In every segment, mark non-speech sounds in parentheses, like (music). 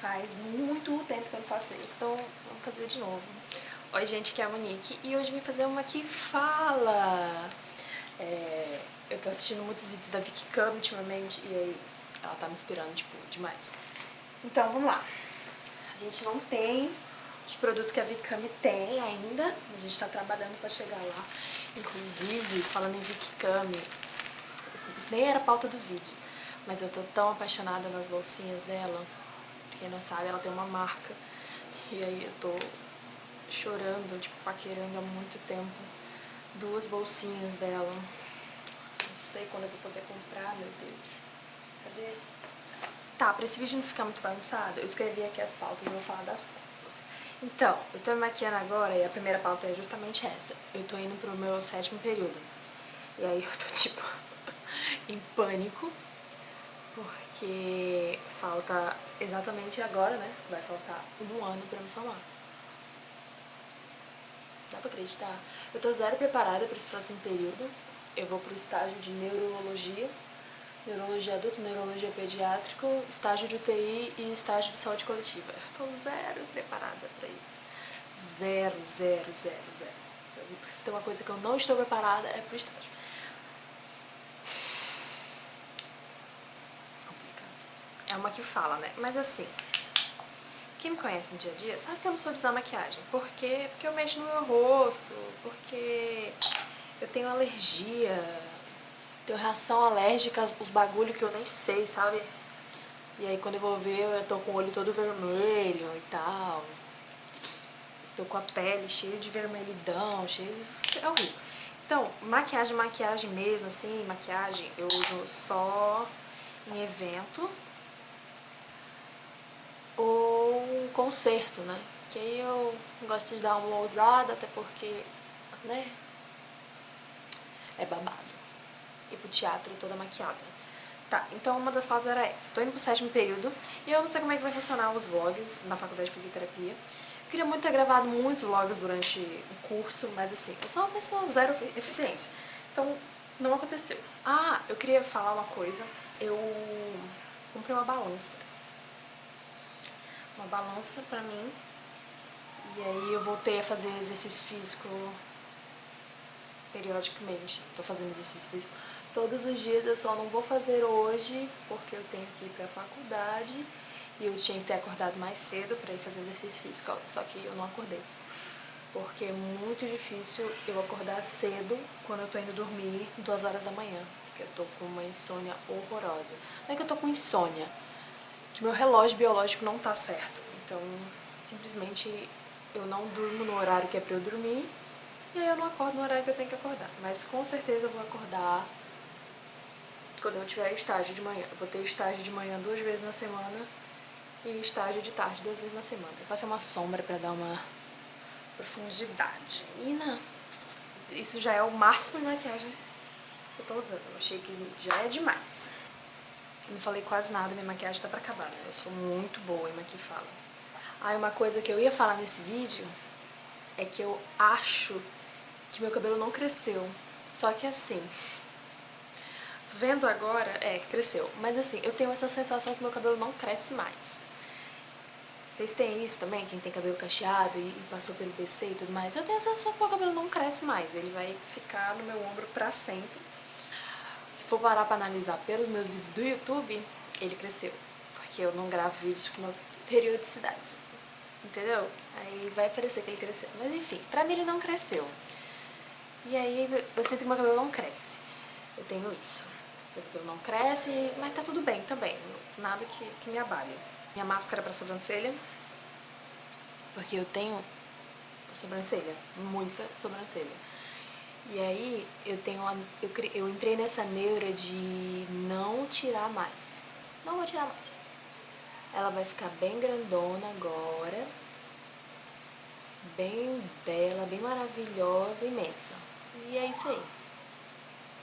Faz muito tempo que eu não faço isso, então vamos fazer de novo. Oi gente, aqui é a Monique e hoje vim fazer uma que fala. É, eu tô assistindo muitos vídeos da Vicky Cam ultimamente e aí ela tá me inspirando, tipo, demais. Então vamos lá. A gente não tem os produtos que a Vicky Cam tem ainda, a gente tá trabalhando pra chegar lá. Inclusive, falando em Vicky Cam, isso nem era pauta do vídeo, mas eu tô tão apaixonada nas bolsinhas dela. Quem não sabe, ela tem uma marca. E aí eu tô chorando, tipo, paquerando há muito tempo. Duas bolsinhas dela. Não sei quando eu vou poder comprar, meu Deus. Cadê? Tá, pra esse vídeo não ficar muito bagunçado, eu escrevi aqui as pautas, eu vou falar das pautas. Então, eu tô me maquiando agora e a primeira pauta é justamente essa. Eu tô indo pro meu sétimo período. E aí eu tô, (laughs) tipo, em pânico, porque falta exatamente agora, né? Vai faltar um ano pra me formar. Dá pra acreditar? Eu tô zero preparada pra esse próximo período. Eu vou pro estágio de neurologia, neurologia adulta, neurologia pediátrica, estágio de UTI e estágio de saúde coletiva. Eu tô zero preparada pra isso. Zero, zero, zero, zero. Se tem uma coisa que eu não estou preparada é pro estágio. É uma que fala, né? Mas assim, quem me conhece no dia a dia sabe que eu não sou de usar maquiagem. Por quê? Porque eu mexo no meu rosto, porque eu tenho alergia, tenho reação alérgica aos bagulho que eu nem sei, sabe? E aí quando eu vou ver, eu tô com o olho todo vermelho e tal. Tô com a pele cheia de vermelhidão, cheia de... É horrível. Então, maquiagem, maquiagem mesmo, assim, maquiagem, eu uso só em evento ou concerto, né? Que aí eu gosto de dar uma ousada, até porque, né? É babado. Ir pro teatro toda maquiada. Tá, então uma das pautas era essa. Tô indo pro sétimo período e eu não sei como é que vai funcionar os vlogs na faculdade de fisioterapia. Eu queria muito ter gravado muitos vlogs durante o curso, mas assim, eu sou uma pessoa zero eficiência. Então, não aconteceu. Ah, eu queria falar uma coisa. Eu comprei uma balança uma balança pra mim. E aí eu voltei a fazer exercício físico periodicamente. Tô fazendo exercício físico todos os dias, eu só não vou fazer hoje porque eu tenho que ir pra faculdade e eu tinha que ter acordado mais cedo pra ir fazer exercício físico, só que eu não acordei. Porque é muito difícil eu acordar cedo quando eu tô indo dormir duas horas da manhã. Porque eu tô com uma insônia horrorosa. Não é que eu tô com insônia, que meu relógio biológico não tá certo. Então, simplesmente eu não durmo no horário que é pra eu dormir e aí eu não acordo no horário que eu tenho que acordar. Mas com certeza eu vou acordar quando eu tiver estágio de manhã. Eu vou ter estágio de manhã duas vezes na semana e estágio de tarde duas vezes na semana. Eu faço uma sombra pra dar uma profundidade. E não, isso já é o máximo de maquiagem que eu tô usando. Eu achei que já é demais. Não falei quase nada, minha maquiagem tá pra acabar, né? Eu sou muito boa em maquifala. Ah, uma coisa que eu ia falar nesse vídeo é que eu acho que meu cabelo não cresceu. Só que assim, vendo agora, é, cresceu. Mas assim, eu tenho essa sensação que meu cabelo não cresce mais. Vocês têm isso também? Quem tem cabelo cacheado e, passou pelo BC e tudo mais? Eu tenho a sensação que meu cabelo não cresce mais. Ele vai ficar no meu ombro pra sempre. Se for parar pra analisar pelos meus vídeos do YouTube, ele cresceu. Porque eu não gravo vídeos com uma periodicidade. Entendeu? Aí vai parecer que ele cresceu. Mas enfim, pra mim ele não cresceu. E aí eu sinto que meu cabelo não cresce. Eu tenho isso. Meu cabelo não cresce, mas tá tudo bem também. Nada que, que me abale. Minha máscara pra sobrancelha. Porque eu tenho sobrancelha, muita sobrancelha. E aí eu tenho uma, eu, eu entrei nessa neura de não tirar mais. Não vou tirar mais. Ela vai ficar bem grandona agora. Bem bela, bem maravilhosa, imensa. E é isso aí.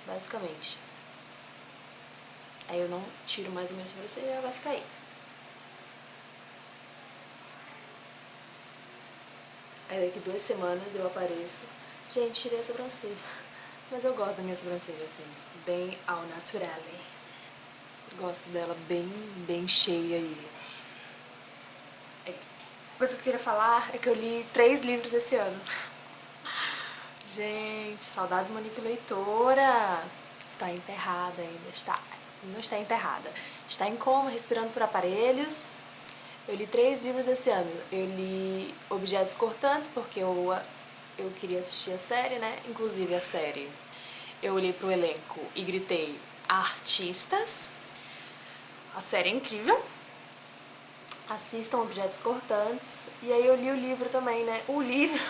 Basicamente. Aí eu não tiro mais a minha sobrancelha e ela vai ficar aí. Aí daqui duas semanas eu apareço Gente, tirei a sobrancelha. Mas eu gosto da minha sobrancelha, assim, bem ao naturale. Gosto dela bem, bem cheia aí. coisa que eu queria falar é que eu li três livros esse ano. Gente, saudades Monique Leitora. Está enterrada ainda, está. Não está enterrada. Está em coma, respirando por aparelhos. Eu li três livros esse ano. Eu li Objetos Cortantes, porque eu, eu queria assistir a série, né? Inclusive a série. Eu olhei pro elenco e gritei artistas. A série é incrível. Assistam Objetos Cortantes. E aí eu li o livro também, né? O livro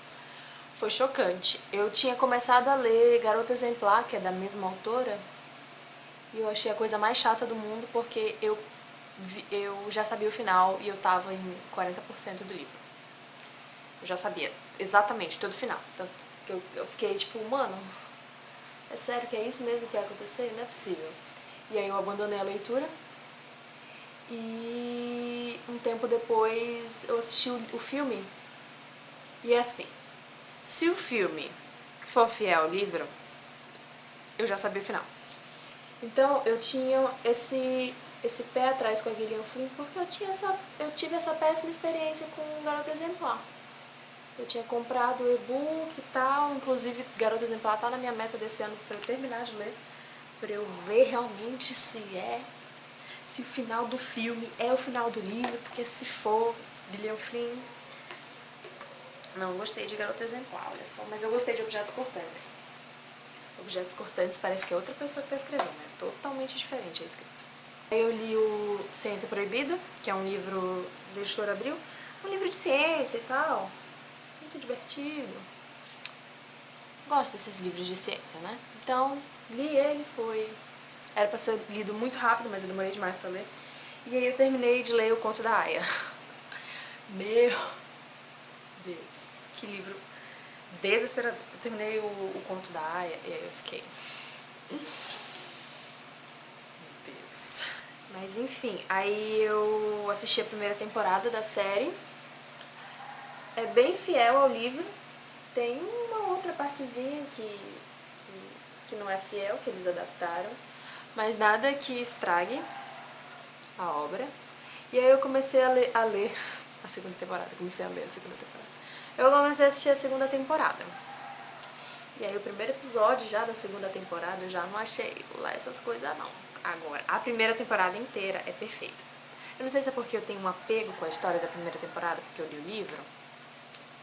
(laughs) foi chocante. Eu tinha começado a ler Garota Exemplar, que é da mesma autora, e eu achei a coisa mais chata do mundo porque eu, eu já sabia o final e eu tava em 40% do livro. Eu já sabia exatamente todo o final. Tanto que eu, eu fiquei tipo, mano, é sério que é isso mesmo que vai acontecer? Não é possível. E aí eu abandonei a leitura e um tempo depois eu assisti o, o filme e é assim, se o filme for fiel ao livro, eu já sabia o final. Então eu tinha esse, esse pé atrás com a Gillian Flynn porque eu, tinha essa, eu tive essa péssima experiência com Garota Exemplar. Eu tinha comprado o e-book e tal, inclusive Garota Exemplar tá na minha meta desse ano para eu terminar de ler, para eu ver realmente se é, se o final do filme é o final do livro, porque se for, Gillian Flynn... Não gostei de Garota Exemplar, olha só, mas eu gostei de Objetos Cortantes. Objetos Cortantes parece que é outra pessoa que tá escrevendo, é totalmente diferente a escrita. Eu li o Ciência Proibida, que é um livro da editora Abril, um livro de ciência e tal, muito divertido. Gosto desses livros de ciência, né? Então, li ele, foi... Era pra ser lido muito rápido, mas eu demorei demais pra ler. E aí eu terminei de ler O Conto da Aya. (laughs) Meu Deus, que livro desesperador. Eu terminei o, o Conto da Aya e aí eu fiquei... Meu Deus. Mas enfim, aí eu assisti a primeira temporada da série é bem fiel ao livro. Tem uma outra partezinha que, que, que não é fiel, que eles adaptaram, mas nada que estrague a obra. E aí eu comecei a ler, a ler (laughs) a segunda temporada, comecei a ler a segunda temporada. Eu comecei a assistir a segunda temporada. E aí o primeiro episódio já da segunda temporada eu já não achei lá essas coisas não. Agora, a primeira temporada inteira é perfeita. Eu não sei se é porque eu tenho um apego com a história da primeira temporada, porque eu li o livro,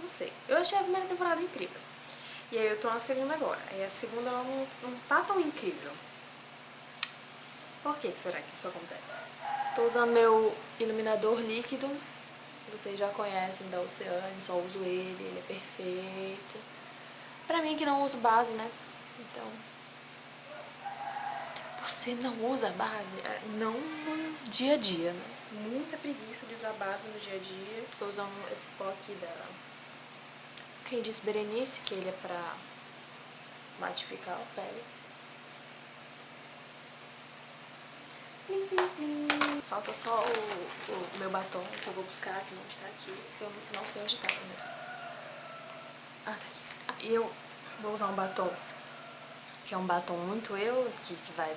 não sei. Eu achei a primeira temporada incrível. E aí eu tô na segunda agora. E a segunda não, não tá tão incrível. Por que, que será que isso acontece? Tô usando meu iluminador líquido. Vocês já conhecem da Oceane, só uso ele, ele é perfeito. Pra mim que não uso base, né? Então... Você não usa base? É, não no dia a dia, né? Muita preguiça de usar base no dia a dia. Tô usando esse pó aqui da quem disse Berenice que ele é pra matificar a pele. Falta só o, o, meu batom que eu vou buscar, que não está aqui. Eu não sei onde está também. Ah, tá aqui. E eu vou usar um batom que é um batom muito eu, que, que vai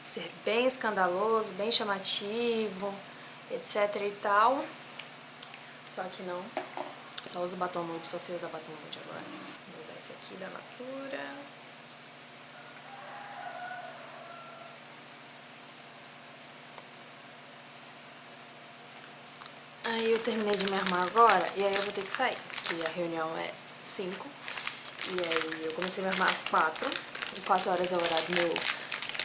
ser bem escandaloso, bem chamativo, etc e tal. Só que não. Só uso batom nude, só sei usar batom nude agora. Vou usar esse aqui da Natura. Aí eu terminei de me armar agora, e aí eu vou ter que sair, porque a reunião é 5. E aí eu comecei a me armar às 4. E 4 horas é o horário do meu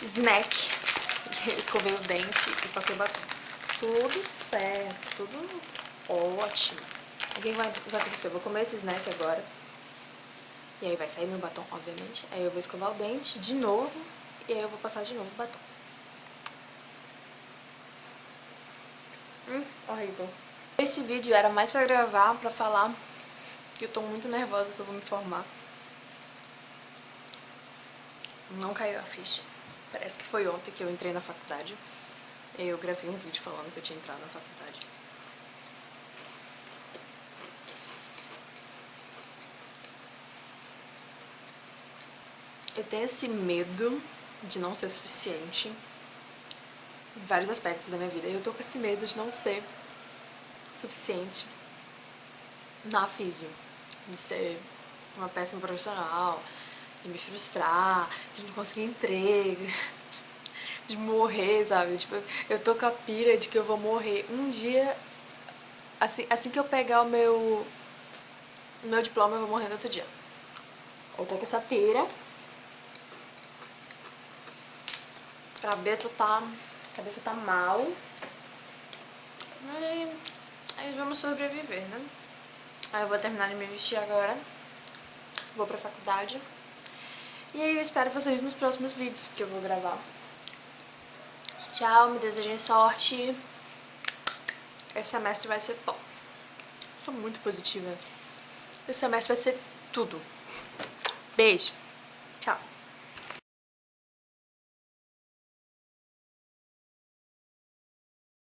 snack. (laughs) Escovei o dente e passei batom. Tudo certo, tudo ótimo. O que vai, vai acontecer? Eu vou comer esse snack agora. E aí vai sair meu batom, obviamente. Aí eu vou escovar o dente de novo. E aí eu vou passar de novo o batom. Hum, horrível. Esse vídeo era mais pra gravar, pra falar que eu tô muito nervosa que eu vou me formar. Não caiu a ficha. Parece que foi ontem que eu entrei na faculdade. Eu gravei um vídeo falando que eu tinha entrado na faculdade. Eu tenho esse medo de não ser suficiente em vários aspectos da minha vida. Eu tô com esse medo de não ser suficiente na físio. De ser uma péssima profissional, de me frustrar, de não conseguir emprego, (laughs) de morrer, sabe? Tipo, eu tô com a pira de que eu vou morrer um dia, assim, assim que eu pegar o meu, meu diploma, eu vou morrer no outro dia. Eu tô com essa pira. Cabeça tá, a cabeça tá mal. Mas aí, aí vamos sobreviver, né? Aí eu vou terminar de me vestir agora. Vou pra faculdade. E aí eu espero vocês nos próximos vídeos que eu vou gravar. Tchau, me desejem sorte. Esse semestre vai ser top. Sou muito positiva. Esse semestre vai ser tudo. Beijo.